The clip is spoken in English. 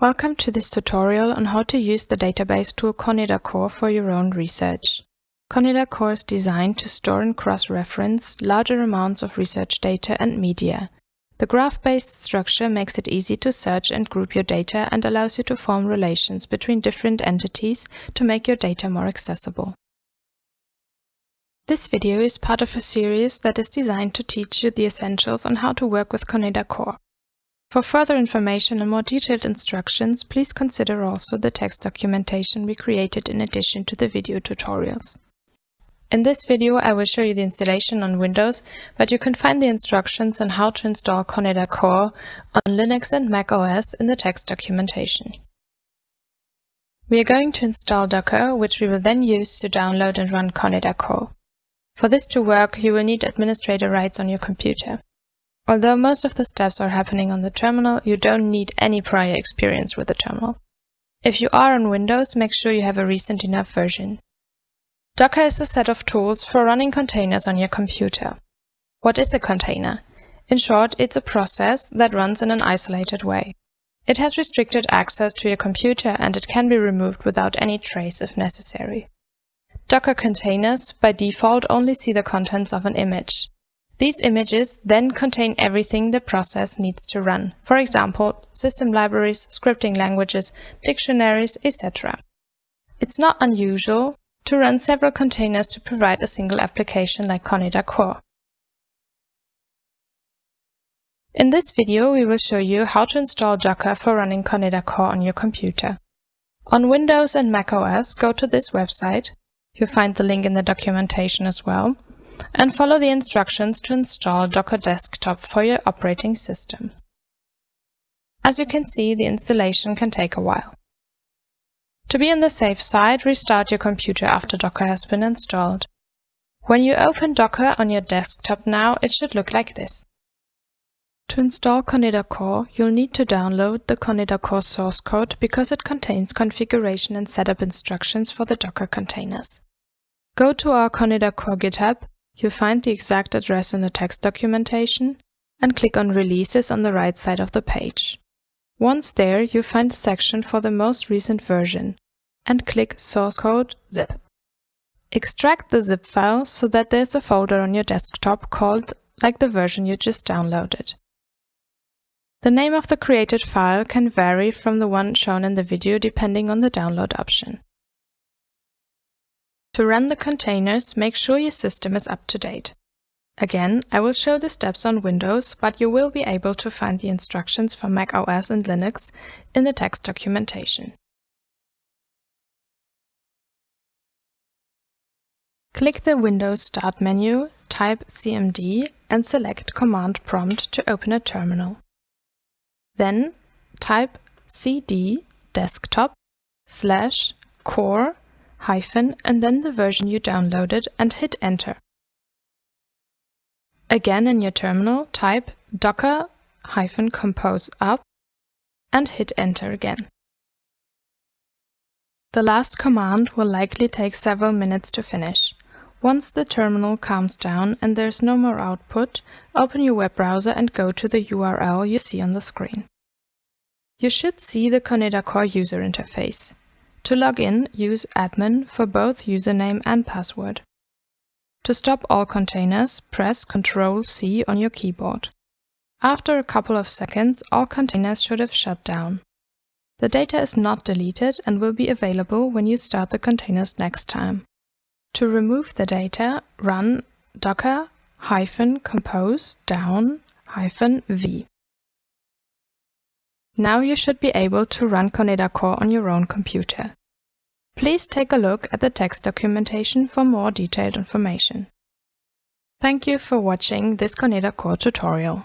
Welcome to this tutorial on how to use the database tool ConedaKOR for your own research. ConedaKOR is designed to store and cross-reference larger amounts of research data and media. The graph-based structure makes it easy to search and group your data and allows you to form relations between different entities to make your data more accessible. This video is part of a series that is designed to teach you the essentials on how to work with ConedaKOR. For further information and more detailed instructions, please consider also the text documentation we created in addition to the video tutorials. In this video I will show you the installation on Windows, but you can find the instructions on how to install ConedaKOR on Linux and Mac OS in the text documentation. We are going to install Docker, which we will then use to download and run ConedaKOR. For this to work, you will need administrator rights on your computer. Although most of the steps are happening on the terminal, you don't need any prior experience with the terminal. If you are on Windows, make sure you have a recent enough version. Docker is a set of tools for running containers on your computer. What is a container? In short, it's a process that runs in an isolated way. It has restricted access to your computer and it can be removed without any trace if necessary. Docker containers, by default, only see the contents of an image. These images then contain everything the process needs to run, for example, system libraries, scripting languages, dictionaries, etc. It's not unusual to run several containers to provide a single application like ConedaKOR. In this video, we will show you how to install Docker for running ConedaKOR on your computer. On Windows and Mac OS, go to this website. You'll find the link in the documentation as well and follow the instructions to install Docker Desktop for your operating system. As you can see, the installation can take a while. To be on the safe side, restart your computer after Docker has been installed. When you open Docker on your desktop now, it should look like this. To install ConedaKOR, you'll need to download the ConedaKOR source code because it contains configuration and setup instructions for the Docker containers. Go to our ConedaKOR GitHub You'll find the exact address in the text documentation and click on Releases on the right side of the page. Once there, you'll find a section for the most recent version and click Source Code Zip. Extract the zip file so that there's a folder on your desktop called like the version you just downloaded. The name of the created file can vary from the one shown in the video depending on the download option. To run the containers, make sure your system is up to date. Again, I will show the steps on Windows, but you will be able to find the instructions for Mac OS and Linux in the text documentation. Click the Windows Start menu, type CMD and select Command Prompt to open a terminal. Then type cd desktop slash core hyphen and then the version you downloaded and hit enter. Again in your terminal, type docker hyphen compose up and hit enter again. The last command will likely take several minutes to finish. Once the terminal calms down and there's no more output, open your web browser and go to the URL you see on the screen. You should see the ConedaKOR user interface. To log in, use admin for both username and password. To stop all containers, press Ctrl-C on your keyboard. After a couple of seconds, all containers should have shut down. The data is not deleted and will be available when you start the containers next time. To remove the data, run docker compose down v. Now you should be able to run ConedaKOR on your own computer. Please take a look at the text documentation for more detailed information. Thank you for watching this ConedaKOR tutorial.